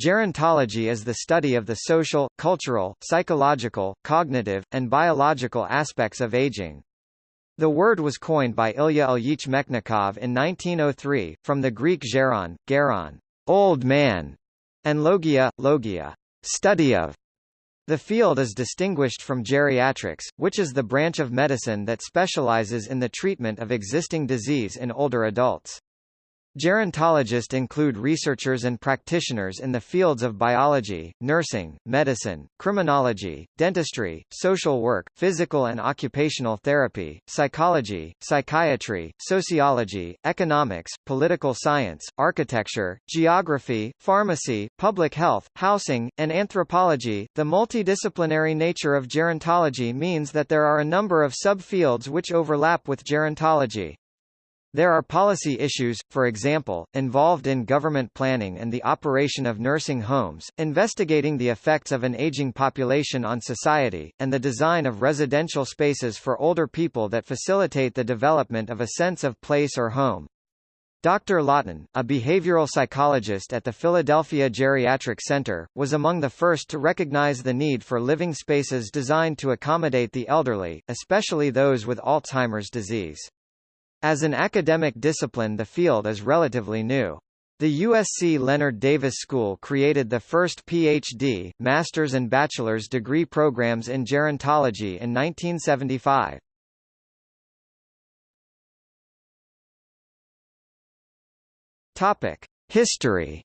Gerontology is the study of the social, cultural, psychological, cognitive, and biological aspects of aging. The word was coined by Ilya Ilyich Mechnikov in 1903, from the Greek geron, geron, old man, and logia, logia, study of. The field is distinguished from geriatrics, which is the branch of medicine that specializes in the treatment of existing disease in older adults. Gerontologists include researchers and practitioners in the fields of biology, nursing, medicine, criminology, dentistry, social work, physical and occupational therapy, psychology, psychiatry, sociology, economics, political science, architecture, geography, pharmacy, public health, housing, and anthropology. The multidisciplinary nature of gerontology means that there are a number of subfields which overlap with gerontology. There are policy issues, for example, involved in government planning and the operation of nursing homes, investigating the effects of an aging population on society, and the design of residential spaces for older people that facilitate the development of a sense of place or home. Dr. Lawton, a behavioral psychologist at the Philadelphia Geriatric Center, was among the first to recognize the need for living spaces designed to accommodate the elderly, especially those with Alzheimer's disease. As an academic discipline the field is relatively new. The USC Leonard Davis School created the first PhD, master's and bachelor's degree programs in gerontology in 1975. Topic: History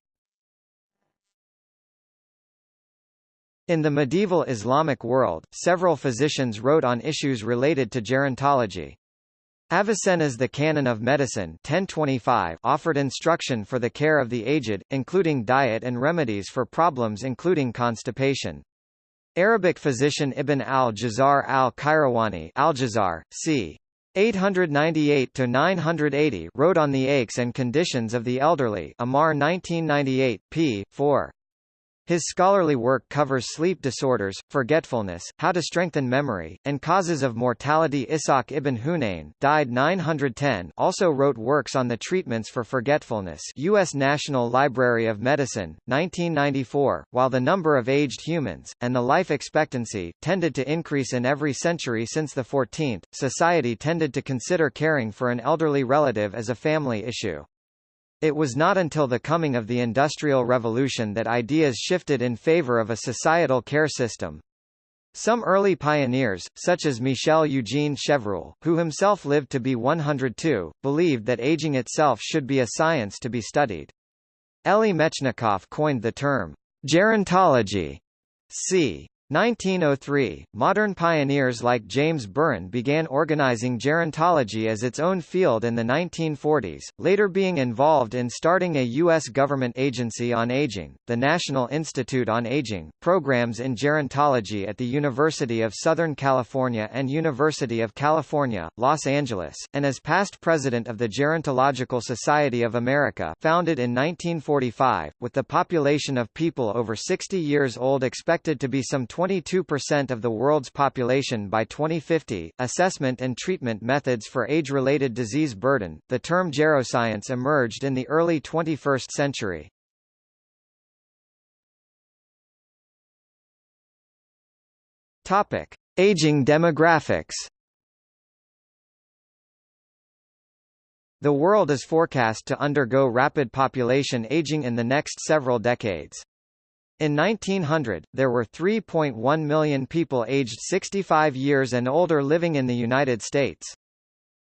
In the medieval Islamic world, several physicians wrote on issues related to gerontology. Avicenna's The Canon of Medicine 1025 offered instruction for the care of the aged, including diet and remedies for problems including constipation. Arabic physician Ibn al-Jazar al-Qayrawani al-Jazar, c. 898–980 wrote on the aches and conditions of the elderly Amar 1998, p. 4. His scholarly work covers sleep disorders, forgetfulness, how to strengthen memory, and causes of mortality. Ishaq ibn Hunayn died 910 also wrote works on the treatments for forgetfulness U.S. National Library of Medicine, 1994. While the number of aged humans, and the life expectancy, tended to increase in every century since the 14th, society tended to consider caring for an elderly relative as a family issue. It was not until the coming of the Industrial Revolution that ideas shifted in favor of a societal care system. Some early pioneers, such as Michel Eugene Chevreul, who himself lived to be 102, believed that aging itself should be a science to be studied. Elie Mechnikov coined the term gerontology. c. 1903, modern pioneers like James Birren began organizing gerontology as its own field in the 1940s, later being involved in starting a U.S. government agency on aging, the National Institute on Aging, programs in gerontology at the University of Southern California and University of California, Los Angeles, and as past president of the Gerontological Society of America founded in 1945, with the population of people over 60 years old expected to be some 22% of the world's population by 2050. Assessment and treatment methods for age-related disease burden. The term geroscience emerged in the early 21st century. Topic: Aging demographics. The world is forecast to undergo rapid population aging in the next several decades. In 1900, there were 3.1 million people aged 65 years and older living in the United States.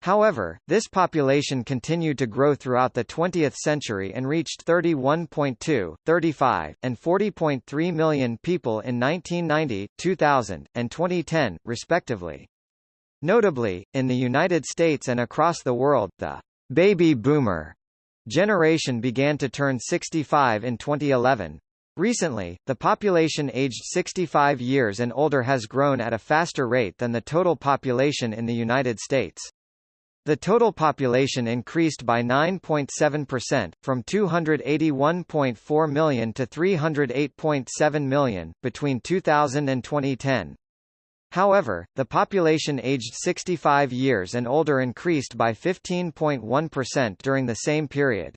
However, this population continued to grow throughout the 20th century and reached 31.2, 35, and 40.3 million people in 1990, 2000, and 2010, respectively. Notably, in the United States and across the world, the baby boomer generation began to turn 65 in 2011, Recently, the population aged 65 years and older has grown at a faster rate than the total population in the United States. The total population increased by 9.7%, from 281.4 million to 308.7 million, between 2000 and 2010. However, the population aged 65 years and older increased by 15.1% during the same period.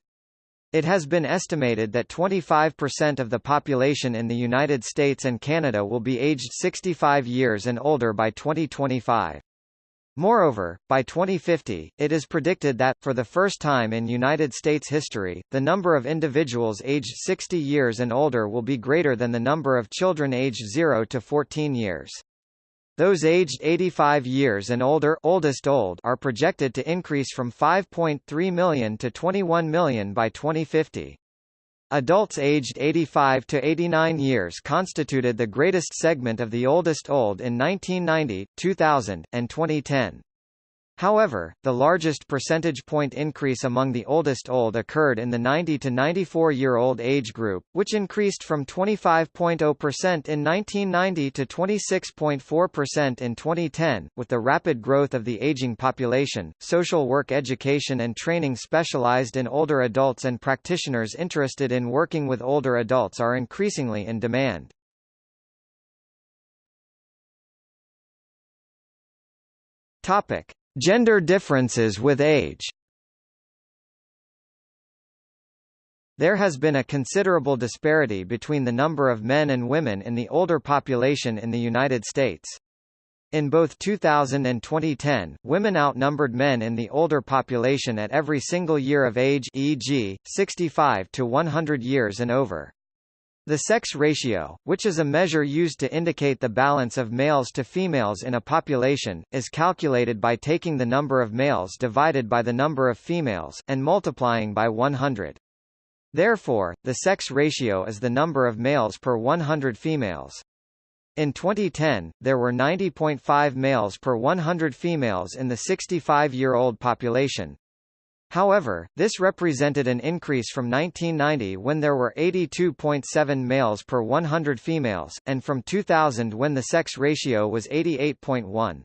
It has been estimated that 25% of the population in the United States and Canada will be aged 65 years and older by 2025. Moreover, by 2050, it is predicted that, for the first time in United States history, the number of individuals aged 60 years and older will be greater than the number of children aged 0 to 14 years. Those aged 85 years and older oldest old are projected to increase from 5.3 million to 21 million by 2050. Adults aged 85 to 89 years constituted the greatest segment of the oldest old in 1990, 2000, and 2010. However, the largest percentage point increase among the oldest old occurred in the 90 to 94-year-old age group, which increased from 25.0% in 1990 to 26.4% in 2010. With the rapid growth of the aging population, social work education and training specialized in older adults and practitioners interested in working with older adults are increasingly in demand. Topic: Gender differences with age There has been a considerable disparity between the number of men and women in the older population in the United States. In both 2000 and 2010, women outnumbered men in the older population at every single year of age e.g., 65 to 100 years and over. The sex ratio, which is a measure used to indicate the balance of males to females in a population, is calculated by taking the number of males divided by the number of females, and multiplying by 100. Therefore, the sex ratio is the number of males per 100 females. In 2010, there were 90.5 males per 100 females in the 65-year-old population, However, this represented an increase from 1990 when there were 82.7 males per 100 females, and from 2000 when the sex ratio was 88.1.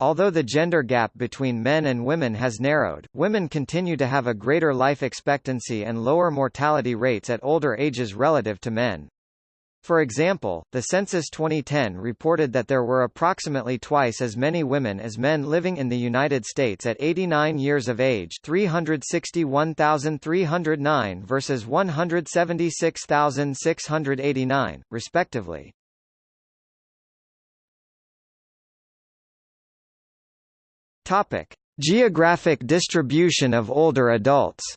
Although the gender gap between men and women has narrowed, women continue to have a greater life expectancy and lower mortality rates at older ages relative to men. For example, the Census 2010 reported that there were approximately twice as many women as men living in the United States at 89 years of age 361,309 versus 176,689, respectively. Topic. Geographic distribution of older adults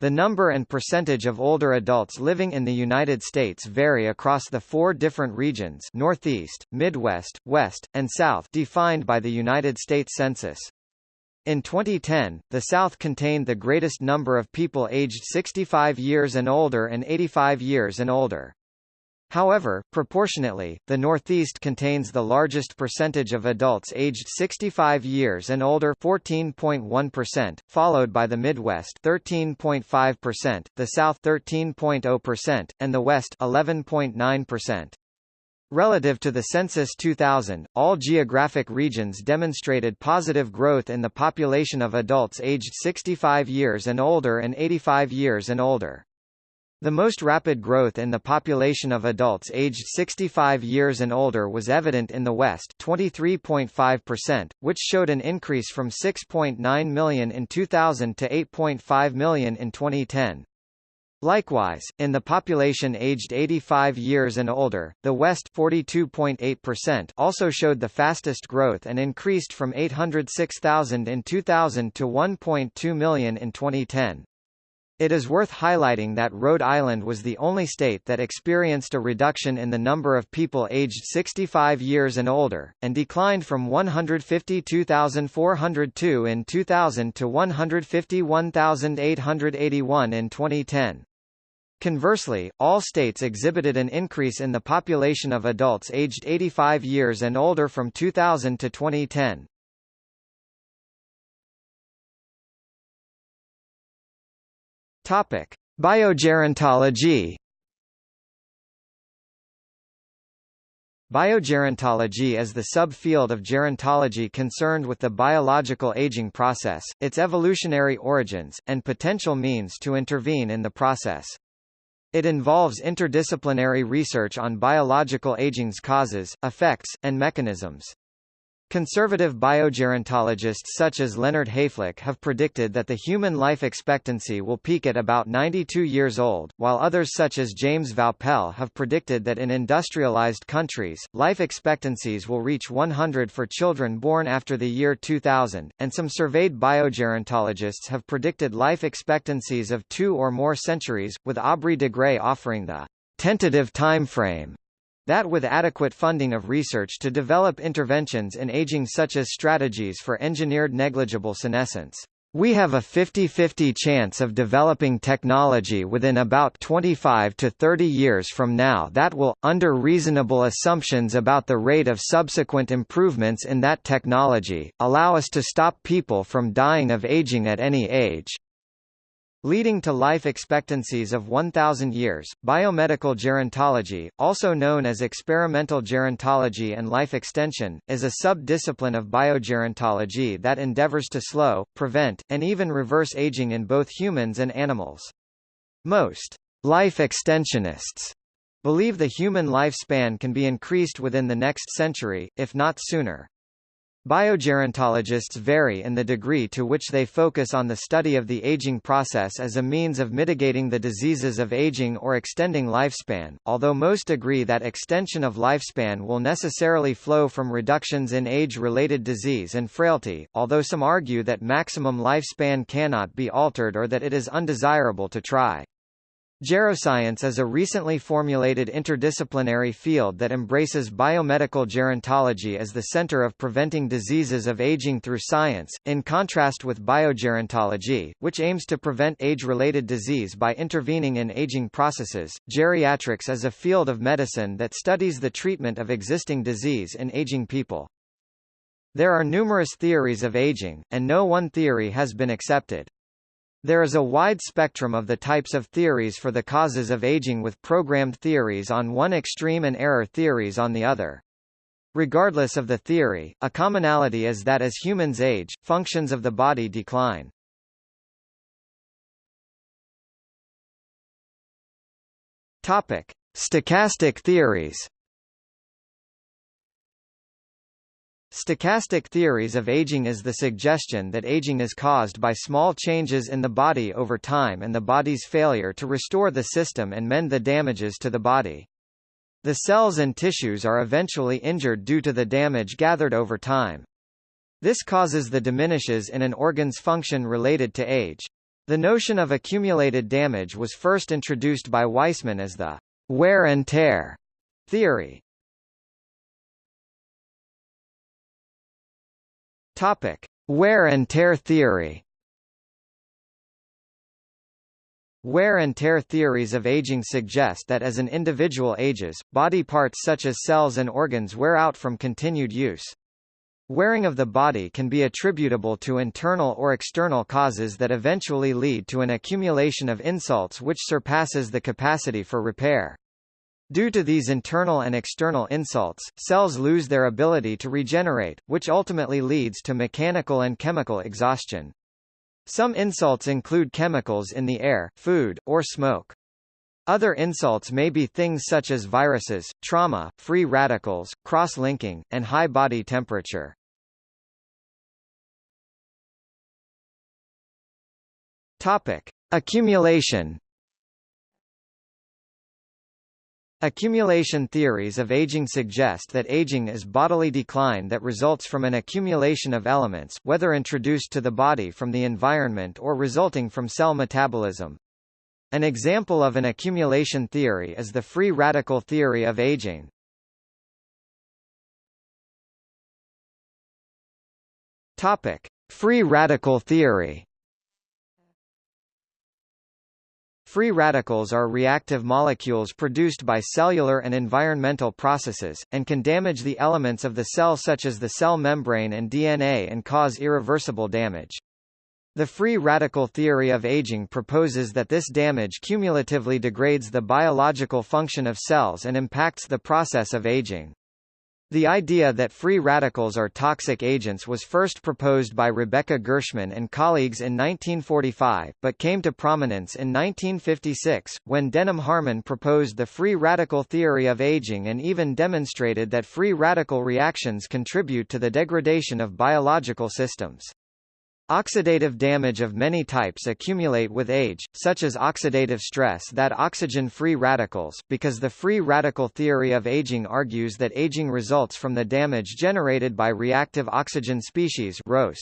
The number and percentage of older adults living in the United States vary across the four different regions Northeast, Midwest, West, and South defined by the United States Census. In 2010, the South contained the greatest number of people aged 65 years and older and 85 years and older. However, proportionately, the Northeast contains the largest percentage of adults aged 65 years and older 14.1%, followed by the Midwest 13.5%, the South 13.0%, and the West 11.9%. Relative to the Census 2000, all geographic regions demonstrated positive growth in the population of adults aged 65 years and older and 85 years and older. The most rapid growth in the population of adults aged 65 years and older was evident in the West 23.5%, which showed an increase from 6.9 million in 2000 to 8.5 million in 2010. Likewise, in the population aged 85 years and older, the West 42.8% also showed the fastest growth and increased from 806,000 in 2000 to 1.2 million in 2010. It is worth highlighting that Rhode Island was the only state that experienced a reduction in the number of people aged 65 years and older, and declined from 152,402 in 2000 to 151,881 in 2010. Conversely, all states exhibited an increase in the population of adults aged 85 years and older from 2000 to 2010. Topic: Biogerontology. Biogerontology is the subfield of gerontology concerned with the biological aging process, its evolutionary origins, and potential means to intervene in the process. It involves interdisciplinary research on biological aging's causes, effects, and mechanisms. Conservative biogerontologists such as Leonard Hayflick have predicted that the human life expectancy will peak at about 92 years old, while others such as James Vaupel have predicted that in industrialized countries, life expectancies will reach 100 for children born after the year 2000, and some surveyed biogerontologists have predicted life expectancies of two or more centuries, with Aubrey de Grey offering the tentative timeframe that with adequate funding of research to develop interventions in aging such as strategies for engineered negligible senescence. We have a 50-50 chance of developing technology within about 25 to 30 years from now that will, under reasonable assumptions about the rate of subsequent improvements in that technology, allow us to stop people from dying of aging at any age leading to life expectancies of 1,000 years. Biomedical gerontology, also known as experimental gerontology and life extension, is a sub-discipline of biogerontology that endeavors to slow, prevent, and even reverse aging in both humans and animals. Most life extensionists believe the human lifespan can be increased within the next century, if not sooner. Biogerontologists vary in the degree to which they focus on the study of the aging process as a means of mitigating the diseases of aging or extending lifespan, although most agree that extension of lifespan will necessarily flow from reductions in age-related disease and frailty, although some argue that maximum lifespan cannot be altered or that it is undesirable to try. Geroscience is a recently formulated interdisciplinary field that embraces biomedical gerontology as the center of preventing diseases of aging through science, in contrast with biogerontology, which aims to prevent age-related disease by intervening in aging processes. Geriatrics is a field of medicine that studies the treatment of existing disease in aging people. There are numerous theories of aging, and no one theory has been accepted. There is a wide spectrum of the types of theories for the causes of aging with programmed theories on one extreme and error theories on the other. Regardless of the theory, a commonality is that as humans age, functions of the body decline. Topic: Stochastic theories. Stochastic theories of aging is the suggestion that aging is caused by small changes in the body over time and the body's failure to restore the system and mend the damages to the body. The cells and tissues are eventually injured due to the damage gathered over time. This causes the diminishes in an organ's function related to age. The notion of accumulated damage was first introduced by Weismann as the wear and tear theory. Topic: Wear and tear theory. Wear and tear theories of aging suggest that as an individual ages, body parts such as cells and organs wear out from continued use. Wearing of the body can be attributable to internal or external causes that eventually lead to an accumulation of insults which surpasses the capacity for repair. Due to these internal and external insults, cells lose their ability to regenerate, which ultimately leads to mechanical and chemical exhaustion. Some insults include chemicals in the air, food, or smoke. Other insults may be things such as viruses, trauma, free radicals, cross-linking, and high body temperature. Topic: Accumulation Accumulation theories of aging suggest that aging is bodily decline that results from an accumulation of elements whether introduced to the body from the environment or resulting from cell metabolism. An example of an accumulation theory is the free radical theory of aging. Topic: Free radical theory Free radicals are reactive molecules produced by cellular and environmental processes, and can damage the elements of the cell such as the cell membrane and DNA and cause irreversible damage. The free radical theory of aging proposes that this damage cumulatively degrades the biological function of cells and impacts the process of aging. The idea that free radicals are toxic agents was first proposed by Rebeca Gerschman and colleagues in 1945, but came to prominence in 1956, when Denham Harman proposed the free radical theory of aging and even demonstrated that free radical reactions contribute to the degradation of biological systems. Oxidative damage of many types accumulate with age, such as oxidative stress that oxygen-free radicals, because the free radical theory of aging argues that aging results from the damage generated by reactive oxygen species ROS.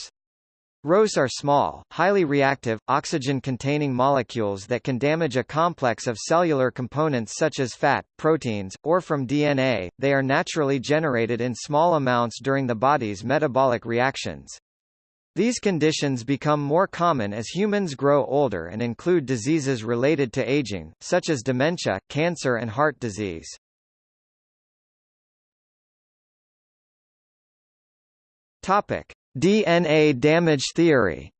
ROS are small, highly reactive, oxygen-containing molecules that can damage a complex of cellular components such as fat, proteins, or from DNA. They are naturally generated in small amounts during the body's metabolic reactions. These conditions become more common as humans grow older and include diseases related to aging, such as dementia, cancer and heart disease. Topic: DNA damage theory.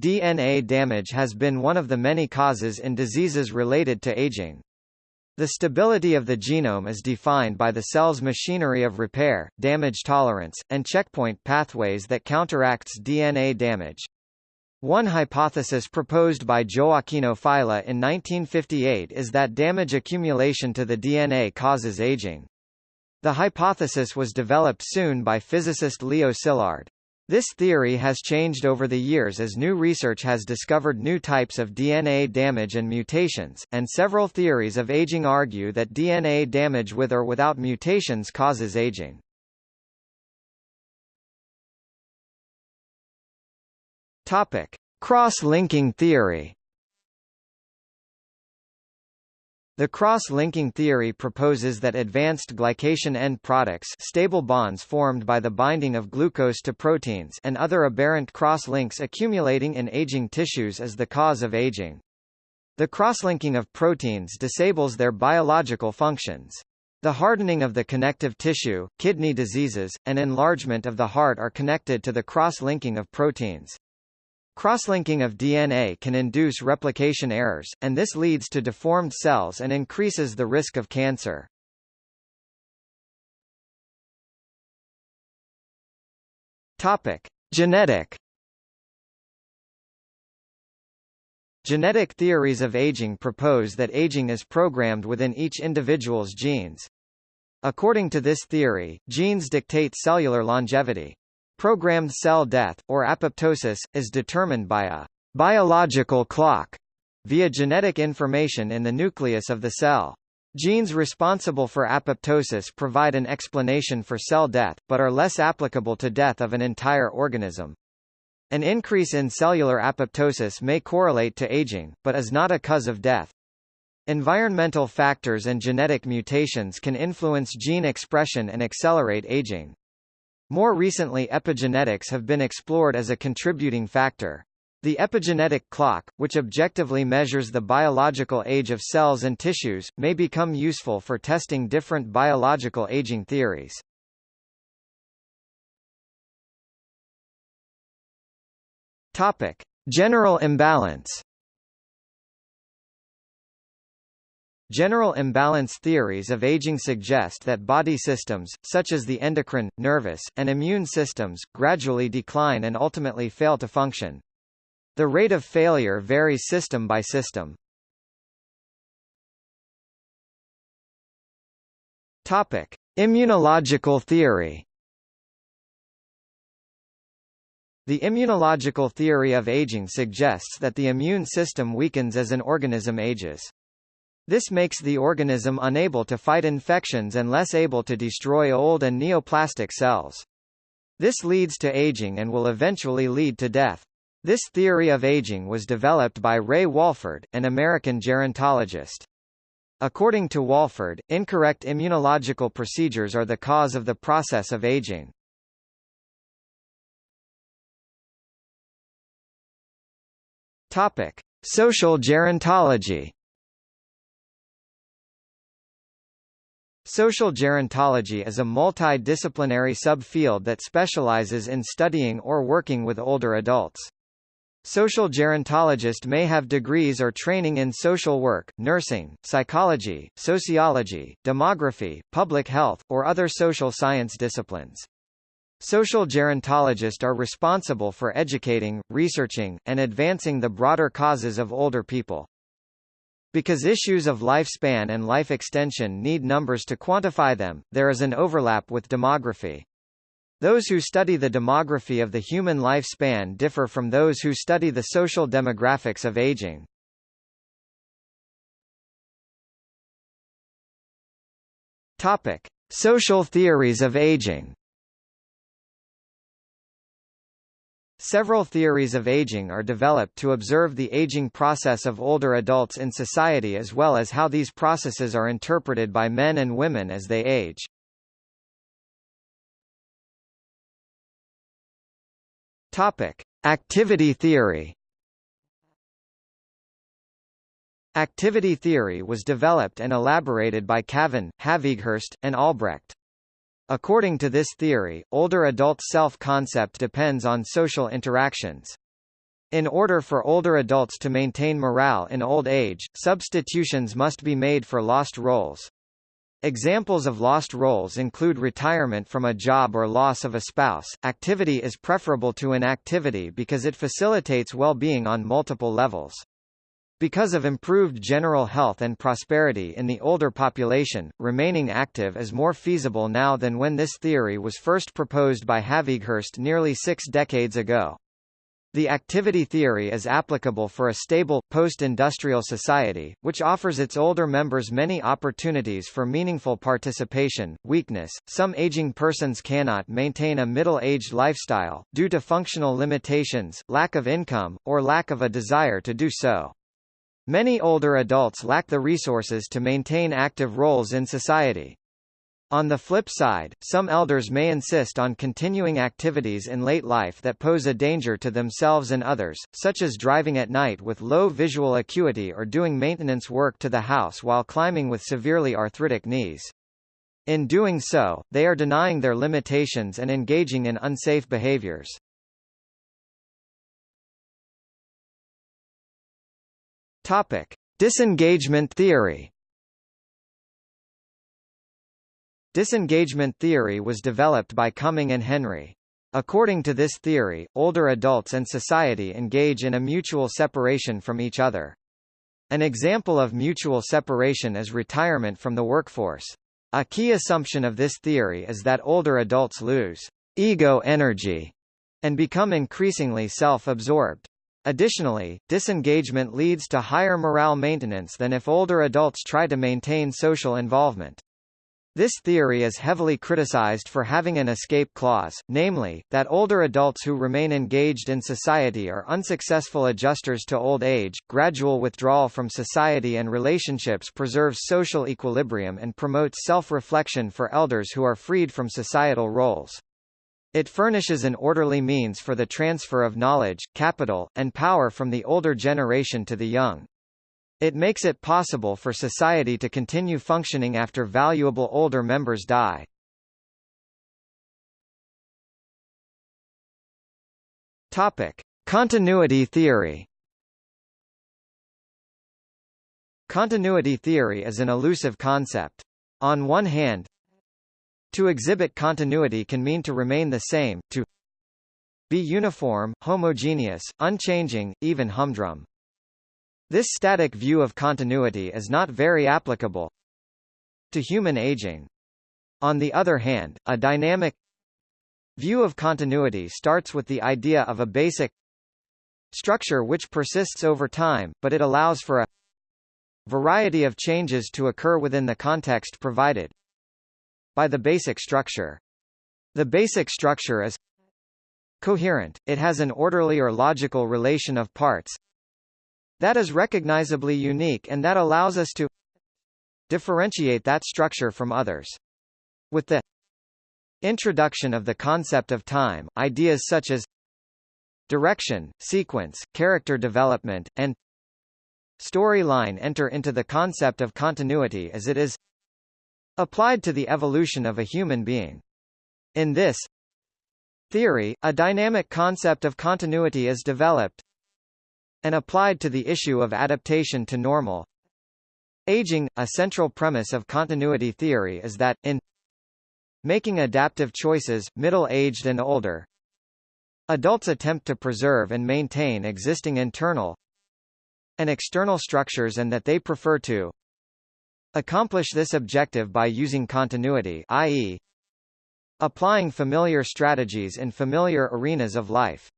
DNA damage has been one of the many causes in diseases related to aging. The stability of the genome is defined by the cell's machinery of repair, damage tolerance, and checkpoint pathways that counteracts DNA damage. One hypothesis proposed by Gioacchino Failla in 1958 is that damage accumulation to the DNA causes aging. The hypothesis was developed soon by physicist Leo Szilard. This theory has changed over the years as new research has discovered new types of DNA damage and mutations, and several theories of aging argue that DNA damage with or without mutations causes aging. Cross-linking theory. The cross-linking theory proposes that advanced glycation end products stable bonds formed by the binding of glucose to proteins and other aberrant cross-links accumulating in aging tissues is the cause of aging. The cross-linking of proteins disables their biological functions. The hardening of the connective tissue, kidney diseases, and enlargement of the heart are connected to the cross-linking of proteins. Crosslinking of DNA can induce replication errors, and this leads to deformed cells and increases the risk of cancer. Topic: Genetic Genetic theories of aging propose that aging is programmed within each individual's genes. According to this theory, genes dictate cellular longevity. Programmed cell death, or apoptosis, is determined by a biological clock via genetic information in the nucleus of the cell. Genes responsible for apoptosis provide an explanation for cell death, but are less applicable to death of an entire organism. An increase in cellular apoptosis may correlate to aging, but is not a cause of death. Environmental factors and genetic mutations can influence gene expression and accelerate aging. More recently epigenetics have been explored as a contributing factor. The epigenetic clock, which objectively measures the biological age of cells and tissues, may become useful for testing different biological aging theories. Topic: General imbalance. General imbalance theories of aging suggest that body systems, such as the endocrine, nervous, and immune systems, gradually decline and ultimately fail to function. The rate of failure varies system by system. Topic: Immunological theory. The immunological theory of aging suggests that the immune system weakens as an organism ages. This makes the organism unable to fight infections and less able to destroy old and neoplastic cells. This leads to aging and will eventually lead to death. This theory of aging was developed by Roy Walford, an American gerontologist. According to Walford, incorrect immunological procedures are the cause of the process of aging. Topic: Social gerontology. Social gerontology is a multidisciplinary subfield that specializes in studying or working with older adults. Social gerontologist may have degrees or training in social work, nursing, psychology, sociology, demography, public health, or other social science disciplines. Social gerontologists are responsible for educating, researching, and advancing the broader causes of older people. Because issues of lifespan and life extension need numbers to quantify them, there is an overlap with demography. Those who study the demography of the human lifespan differ from those who study the social demographics of aging. Topic: Social theories of aging. Several theories of aging are developed to observe the aging process of older adults in society as well as how these processes are interpreted by men and women as they age. Topic: Activity theory. Activity theory was developed and elaborated by Cavan, Havighurst, and Albrecht. According to this theory, older adult self-concept depends on social interactions. In order for older adults to maintain morale in old age, substitutions must be made for lost roles. Examples of lost roles include retirement from a job or loss of a spouse. Activity is preferable to inactivity because it facilitates well-being on multiple levels. Because of improved general health and prosperity in the older population, remaining active is more feasible now than when this theory was first proposed by Havighurst nearly six decades ago. The activity theory is applicable for a stable, post-industrial society, which offers its older members many opportunities for meaningful participation. Weakness – Some aging persons cannot maintain a middle-aged lifestyle, due to functional limitations, lack of income, or lack of a desire to do so. Many older adults lack the resources to maintain active roles in society. On the flip side, some elders may insist on continuing activities in late life that pose a danger to themselves and others, such as driving at night with low visual acuity or doing maintenance work to the house while climbing with severely arthritic knees. In doing so, they are denying their limitations and engaging in unsafe behaviors. Topic: Disengagement theory. Disengagement theory was developed by Cumming and Henry. According to this theory, older adults and society engage in a mutual separation from each other. An example of mutual separation is retirement from the workforce. A key assumption of this theory is that older adults lose ego energy and become increasingly self-absorbed. Additionally, disengagement leads to higher morale maintenance than if older adults try to maintain social involvement. This theory is heavily criticized for having an escape clause, namely, that older adults who remain engaged in society are unsuccessful adjusters to old age. Gradual withdrawal from society and relationships preserves social equilibrium and promotes self-reflection for elders who are freed from societal roles. It furnishes an orderly means for the transfer of knowledge, capital, and power from the older generation to the young. It makes it possible for society to continue functioning after valuable older members die. Topic: Continuity theory. Continuity theory is an elusive concept. On one hand, to exhibit continuity can mean to remain the same, to be uniform, homogeneous, unchanging, even humdrum. This static view of continuity is not very applicable to human aging. On the other hand, a dynamic view of continuity starts with the idea of a basic structure which persists over time, but it allows for a variety of changes to occur within the context provided by the basic structure. The basic structure is coherent, it has an orderly or logical relation of parts that is recognizably unique and that allows us to differentiate that structure from others. With the introduction of the concept of time, ideas such as direction, sequence, character development, and storyline enter into the concept of continuity as it is applied to the evolution of a human being. In this theory, a dynamic concept of continuity is developed, and applied to the issue of adaptation to normal. Aging, a central premise of continuity theory is that, in making adaptive choices, middle-aged and older, adults attempt to preserve and maintain existing internal and external structures and that they prefer to accomplish this objective by using continuity i.e., applying familiar strategies in familiar arenas of life.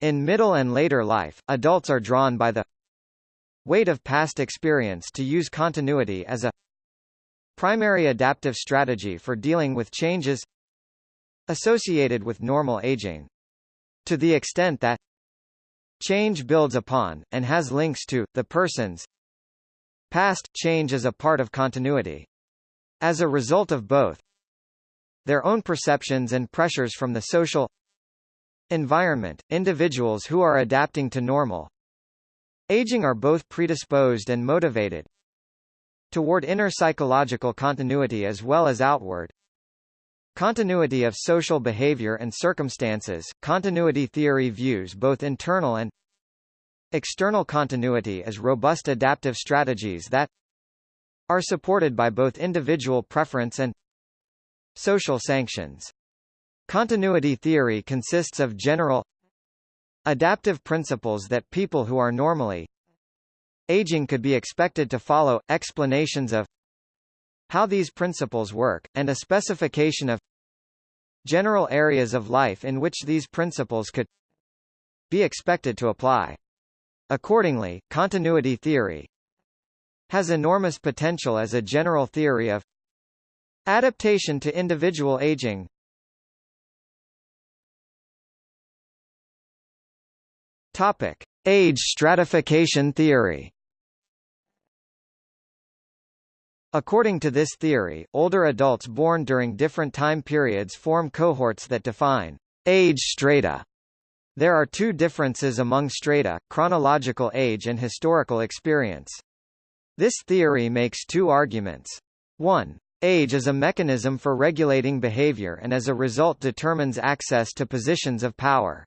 In middle and later life, adults are drawn by the weight of past experience to use continuity as a primary adaptive strategy for dealing with changes associated with normal aging. To the extent that change builds upon, and has links to, the person's past, change is a part of continuity. As a result of both, their own perceptions and pressures from the social environment, individuals who are adapting to normal aging are both predisposed and motivated toward inner psychological continuity as well as outward continuity of social behavior and circumstances. Continuity theory views both internal and external continuity as robust adaptive strategies that are supported by both individual preference and Social sanctions. Continuity theory consists of general adaptive principles that people who are normally aging could be expected to follow, explanations of how these principles work, and a specification of general areas of life in which these principles could be expected to apply. Accordingly, continuity theory has enormous potential as a general theory of Adaptation to individual aging Topic. Age stratification theory According to this theory, older adults born during different time periods form cohorts that define age strata. There are two differences among strata, chronological age and historical experience. This theory makes two arguments. 1. Age is a mechanism for regulating behavior and as a result determines access to positions of power.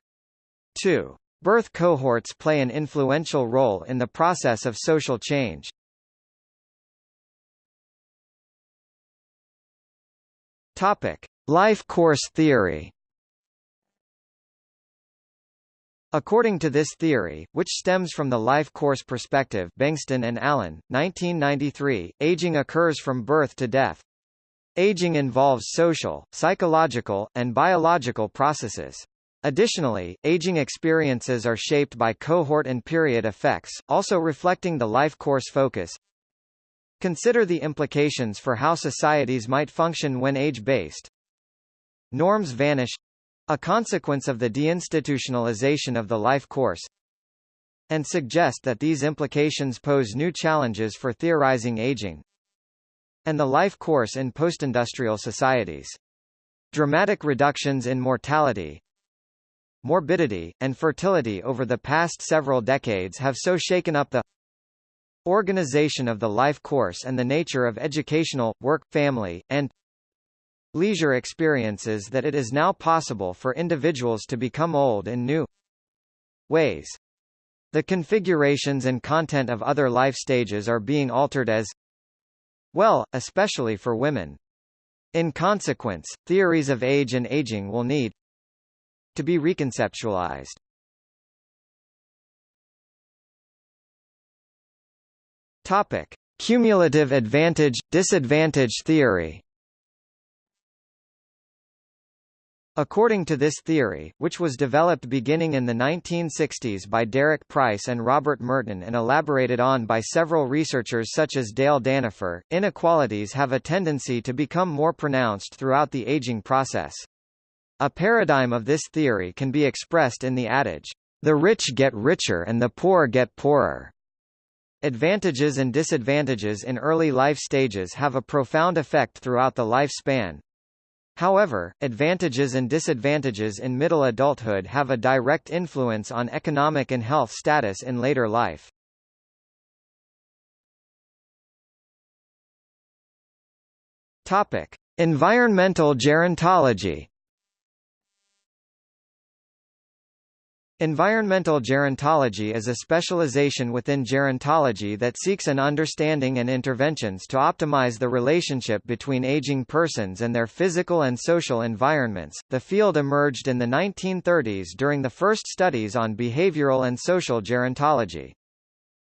2. Birth cohorts play an influential role in the process of social change. Topic: Life course theory. According to this theory, which stems from the life course perspective Bengtson and Allen, 1993, aging occurs from birth to death. Aging involves social, psychological, and biological processes. Additionally, aging experiences are shaped by cohort and period effects, also reflecting the life course focus. Consider the implications for how societies might function when age-based. Norms vanish a consequence of the deinstitutionalization of the life course and suggest that these implications pose new challenges for theorizing aging and the life course in postindustrial societies. Dramatic reductions in mortality, morbidity, and fertility over the past several decades have so shaken up the organization of the life course and the nature of educational, work, family, and leisure experiences that it is now possible for individuals to become old in new ways. The configurations and content of other life stages are being altered as well, especially for women. In consequence, theories of age and aging will need to be reconceptualized. Topic: Cumulative advantage disadvantage theory. According to this theory, which was developed beginning in the 1960s by Derek Price and Robert Merton and elaborated on by several researchers such as Dale Dannefer, inequalities have a tendency to become more pronounced throughout the aging process. A paradigm of this theory can be expressed in the adage, "The rich get richer and the poor get poorer." Advantages and disadvantages in early life stages have a profound effect throughout the lifespan, However, advantages and disadvantages in middle adulthood have a direct influence on economic and health status in later life. Topic: Environmental gerontology. Environmental gerontology is a specialization within gerontology that seeks an understanding and interventions to optimize the relationship between aging persons and their physical and social environments. The field emerged in the 1930s during the first studies on behavioral and social gerontology.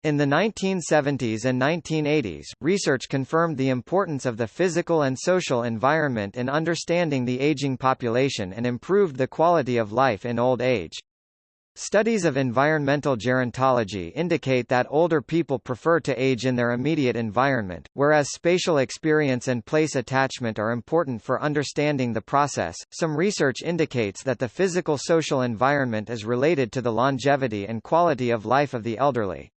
In the 1970s and 1980s, research confirmed the importance of the physical and social environment in understanding the aging population and improved the quality of life in old age. Studies of environmental gerontology indicate that older people prefer to age in their immediate environment, whereas spatial experience and place attachment are important for understanding the process. Some research indicates that the physical social environment is related to the longevity and quality of life of the elderly.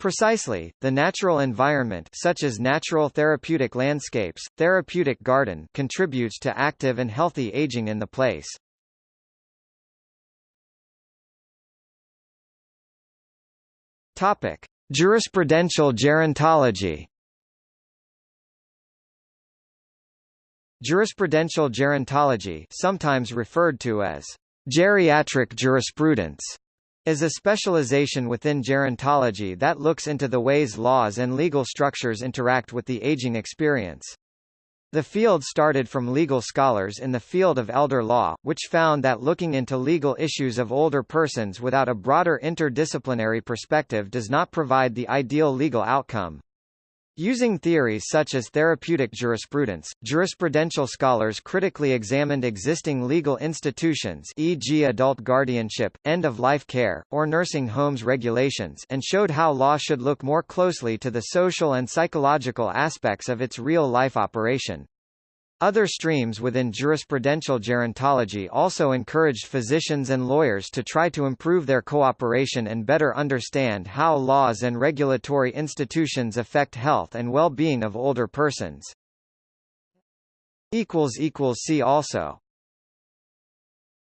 Precisely, the natural environment such as natural therapeutic landscapes, therapeutic garden contributes to active and healthy aging in the place. Topic: Jurisprudential gerontology. Jurisprudential gerontology, sometimes referred to as geriatric jurisprudence, is a specialization within gerontology that looks into the ways laws and legal structures interact with the aging experience. The field started from legal scholars in the field of elder law, which found that looking into legal issues of older persons without a broader interdisciplinary perspective does not provide the ideal legal outcome. Using theories such as therapeutic jurisprudence, jurisprudential scholars critically examined existing legal institutions e.g. adult guardianship, end-of-life care, or nursing homes regulations and showed how law should look more closely to the social and psychological aspects of its real-life operation. Other streams within jurisprudential gerontology also encouraged physicians and lawyers to try to improve their cooperation and better understand how laws and regulatory institutions affect health and well-being of older persons. See also